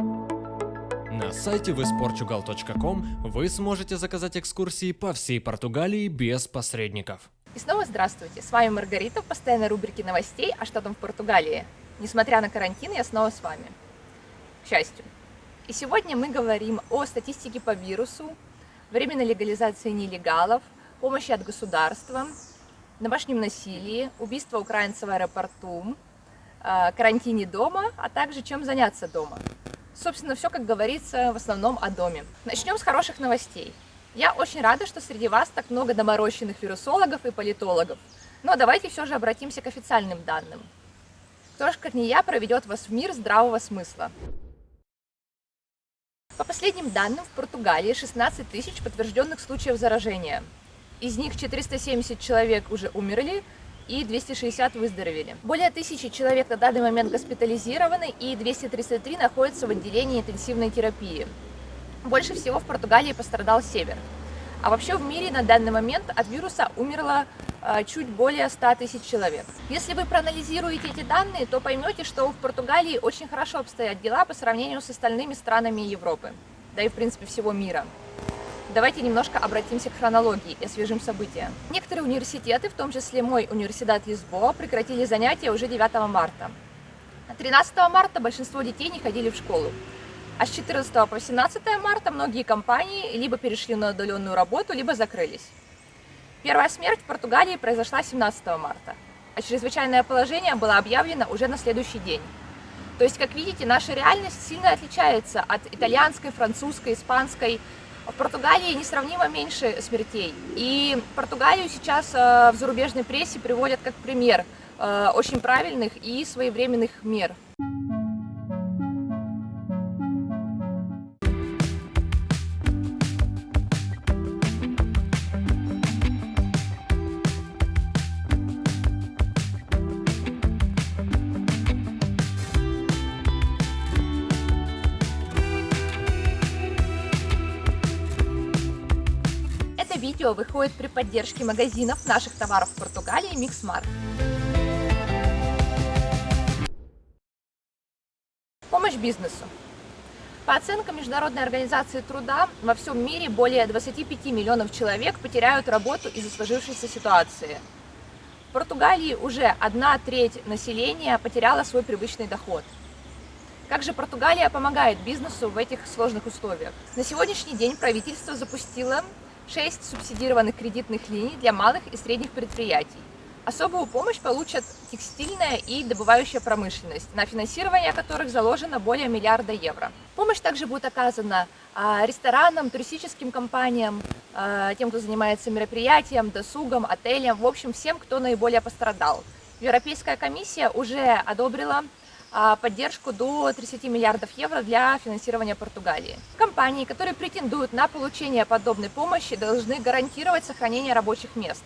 На сайте visportugal.com вы сможете заказать экскурсии по всей Португалии без посредников. И снова здравствуйте, с вами Маргарита в постоянной рубрике новостей «А что там в Португалии?». Несмотря на карантин, я снова с вами. К счастью. И сегодня мы говорим о статистике по вирусу, временной легализации нелегалов, помощи от государства, домашнем насилии, убийство украинцев в аэропорту, э, карантине дома, а также чем заняться дома. Собственно, все, как говорится, в основном о доме. Начнем с хороших новостей. Я очень рада, что среди вас так много доморощенных вирусологов и политологов. Но давайте все же обратимся к официальным данным. Кто же, как не я, проведет вас в мир здравого смысла. По последним данным, в Португалии 16 тысяч подтвержденных случаев заражения. Из них 470 человек уже умерли, и 260 выздоровели. Более тысячи человек на данный момент госпитализированы и 233 находятся в отделении интенсивной терапии. Больше всего в Португалии пострадал север. А вообще в мире на данный момент от вируса умерло э, чуть более 100 тысяч человек. Если вы проанализируете эти данные, то поймете, что в Португалии очень хорошо обстоят дела по сравнению с остальными странами Европы, да и в принципе всего мира. Давайте немножко обратимся к хронологии и освежим события. Некоторые университеты, в том числе мой университет Лисбоа, прекратили занятия уже 9 марта. 13 марта большинство детей не ходили в школу. А с 14 по 17 марта многие компании либо перешли на удаленную работу, либо закрылись. Первая смерть в Португалии произошла 17 марта, а чрезвычайное положение было объявлено уже на следующий день. То есть, как видите, наша реальность сильно отличается от итальянской, французской, испанской, в Португалии несравнимо меньше смертей. И Португалию сейчас э, в зарубежной прессе приводят как пример э, очень правильных и своевременных мер. Видео выходит при поддержке магазинов наших товаров в Португалии Mixmart. Помощь бизнесу. По оценкам Международной организации труда, во всем мире более 25 миллионов человек потеряют работу из-за сложившейся ситуации. В Португалии уже одна треть населения потеряла свой привычный доход. Как же Португалия помогает бизнесу в этих сложных условиях? На сегодняшний день правительство запустило 6 субсидированных кредитных линий для малых и средних предприятий. Особую помощь получат текстильная и добывающая промышленность, на финансирование которых заложено более миллиарда евро. Помощь также будет оказана а, ресторанам, туристическим компаниям, а, тем, кто занимается мероприятием, досугом, отелем, в общем, всем, кто наиболее пострадал. Европейская комиссия уже одобрила поддержку до 30 миллиардов евро для финансирования Португалии. Компании, которые претендуют на получение подобной помощи, должны гарантировать сохранение рабочих мест.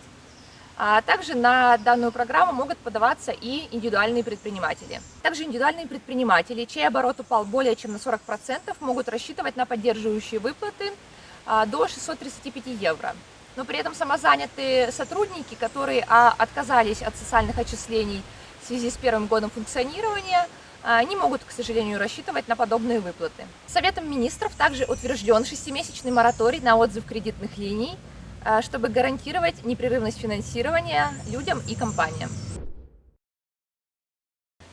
А также на данную программу могут подаваться и индивидуальные предприниматели. Также индивидуальные предприниматели, чей оборот упал более чем на 40%, могут рассчитывать на поддерживающие выплаты а, до 635 евро. Но при этом самозанятые сотрудники, которые а, отказались от социальных отчислений в связи с первым годом функционирования, а, не могут, к сожалению, рассчитывать на подобные выплаты. Советом министров также утвержден шестимесячный мораторий на отзыв кредитных линий, а, чтобы гарантировать непрерывность финансирования людям и компаниям.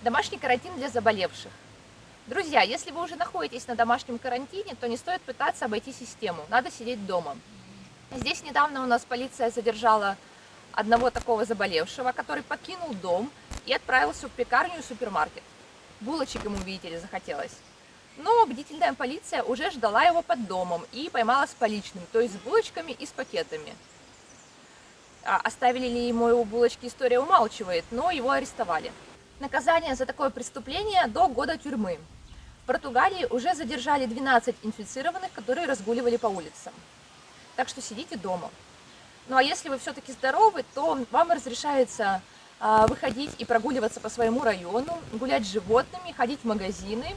Домашний карантин для заболевших. Друзья, если вы уже находитесь на домашнем карантине, то не стоит пытаться обойти систему, надо сидеть дома. Здесь недавно у нас полиция задержала одного такого заболевшего, который покинул дом и отправился в пекарню и супермаркет. Булочек ему, видите ли, захотелось. Но бдительная полиция уже ждала его под домом и поймала с поличным, то есть с булочками и с пакетами. А оставили ли ему его булочки, история умалчивает, но его арестовали. Наказание за такое преступление до года тюрьмы. В Португалии уже задержали 12 инфицированных, которые разгуливали по улицам. Так что сидите дома. Ну а если вы все-таки здоровы, то вам разрешается выходить и прогуливаться по своему району, гулять с животными, ходить в магазины,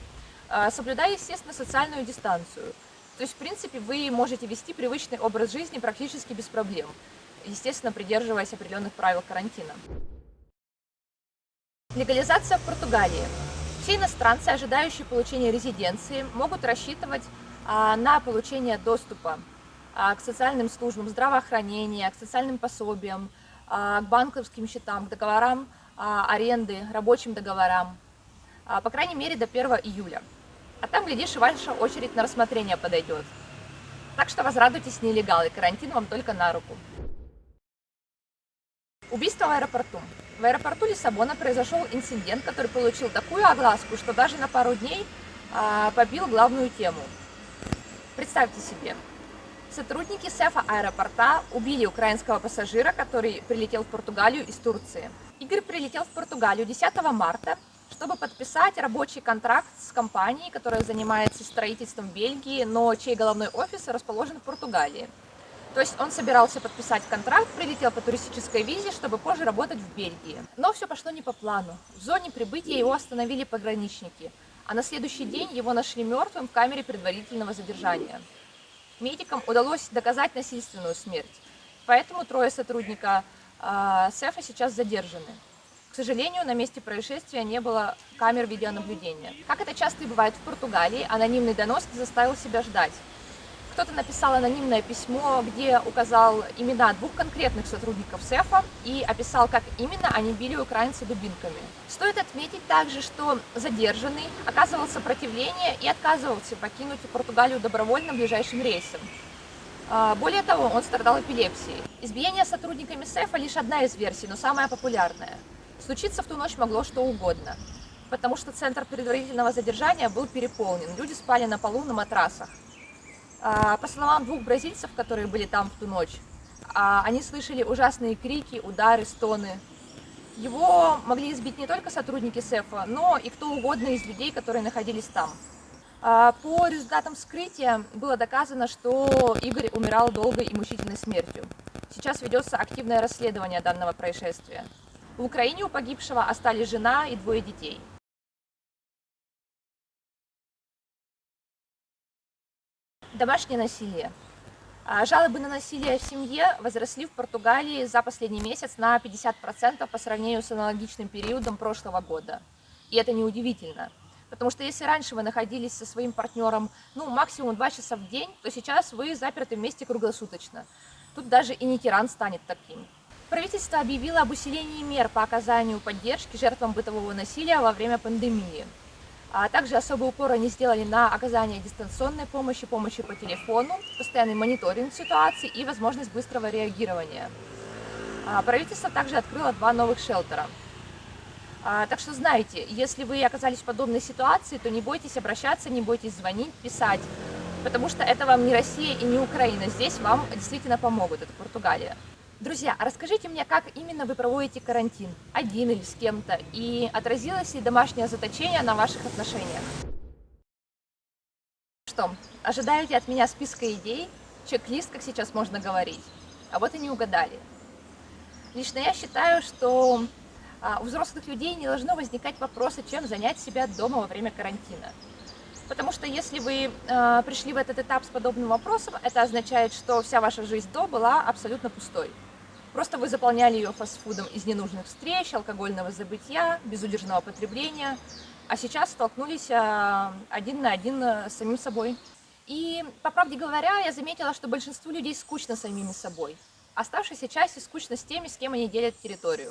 а, соблюдая, естественно, социальную дистанцию. То есть, в принципе, вы можете вести привычный образ жизни практически без проблем, естественно, придерживаясь определенных правил карантина. Легализация в Португалии. Все иностранцы, ожидающие получения резиденции, могут рассчитывать а, на получение доступа а, к социальным службам, здравоохранения, к социальным пособиям, а, к банковским счетам, к договорам аренды, рабочим договорам, по крайней мере до 1 июля. А там, глядишь, и ваша очередь на рассмотрение подойдет. Так что возрадуйтесь нелегалы, карантин вам только на руку. Убийство в аэропорту. В аэропорту Лиссабона произошел инцидент, который получил такую огласку, что даже на пару дней а, побил главную тему. Представьте себе, сотрудники СЭФа аэропорта убили украинского пассажира, который прилетел в Португалию из Турции. Игорь прилетел в Португалию 10 марта, чтобы подписать рабочий контракт с компанией, которая занимается строительством Бельгии, но чей головной офис расположен в Португалии. То есть он собирался подписать контракт, прилетел по туристической визе, чтобы позже работать в Бельгии. Но все пошло не по плану. В зоне прибытия его остановили пограничники, а на следующий день его нашли мертвым в камере предварительного задержания. Медикам удалось доказать насильственную смерть, поэтому трое сотрудника э, СЭФа сейчас задержаны. К сожалению, на месте происшествия не было камер видеонаблюдения. Как это часто и бывает в Португалии, анонимный донос заставил себя ждать кто-то написал анонимное письмо, где указал имена двух конкретных сотрудников СЭФа и описал, как именно они били украинца дубинками. Стоит отметить также, что задержанный оказывал сопротивление и отказывался покинуть Португалию добровольно ближайшим рейсом. А, более того, он страдал эпилепсией. Избиение сотрудниками СЭФа лишь одна из версий, но самая популярная. Случиться в ту ночь могло что угодно, потому что центр предварительного задержания был переполнен, люди спали на полу на матрасах. А, по словам двух бразильцев, которые были там в ту ночь, а, они слышали ужасные крики, удары, стоны. Его могли избить не только сотрудники СЭФа, но и кто угодно из людей, которые находились там. А, по результатам вскрытия было доказано, что Игорь умирал долгой и мучительной смертью. Сейчас ведется активное расследование данного происшествия. В Украине у погибшего остались жена и двое детей. Домашнее насилие. А, жалобы на насилие в семье возросли в Португалии за последний месяц на 50% по сравнению с аналогичным периодом прошлого года. И это неудивительно. Потому что если раньше вы находились со своим партнером, ну, максимум 2 часа в день, то сейчас вы заперты вместе круглосуточно. Тут даже и не тиран станет таким. Правительство объявило об усилении мер по оказанию поддержки жертвам бытового насилия во время пандемии. А также особый упор они сделали на оказание дистанционной помощи, помощи по телефону, постоянный мониторинг ситуации и возможность быстрого реагирования. А правительство также открыло два новых шелтера. А, так что знаете, если вы оказались в подобной ситуации, то не бойтесь обращаться, не бойтесь звонить, писать, потому что это вам не Россия и не Украина, здесь вам действительно помогут, это Португалия. Друзья, а расскажите мне, как именно вы проводите карантин, один или с кем-то, и отразилось ли домашнее заточение на ваших отношениях? Что, ожидаете от меня списка идей, чек-лист, как сейчас можно говорить? А вот и не угадали. Лично я считаю, что а, у взрослых людей не должно возникать вопроса, чем занять себя дома во время карантина. Потому что если вы э, пришли в этот этап с подобным вопросом, это означает, что вся ваша жизнь до была абсолютно пустой. Просто вы заполняли ее фастфудом из ненужных встреч, алкогольного забытия, безудержного потребления, а сейчас столкнулись а, один на один с самим собой. И, по правде говоря, я заметила, что большинству людей скучно самими собой. Оставшейся части скучно с теми, с кем они делят территорию.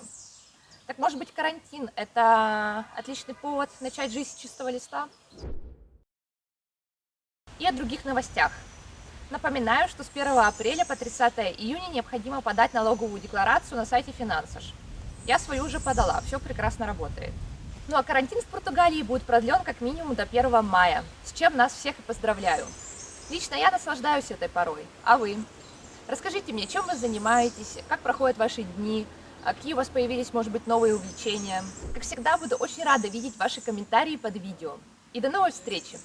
Так может быть карантин – это отличный повод начать жизнь с чистого листа? И о других новостях. Напоминаю, что с 1 апреля по 30 июня необходимо подать налоговую декларацию на сайте Финансаж. Я свою уже подала, все прекрасно работает. Ну а карантин в Португалии будет продлен как минимум до 1 мая, с чем нас всех и поздравляю. Лично я наслаждаюсь этой порой, а вы? Расскажите мне, чем вы занимаетесь, как проходят ваши дни, а какие у вас появились, может быть, новые увлечения. Как всегда, буду очень рада видеть ваши комментарии под видео. И до новой встречи!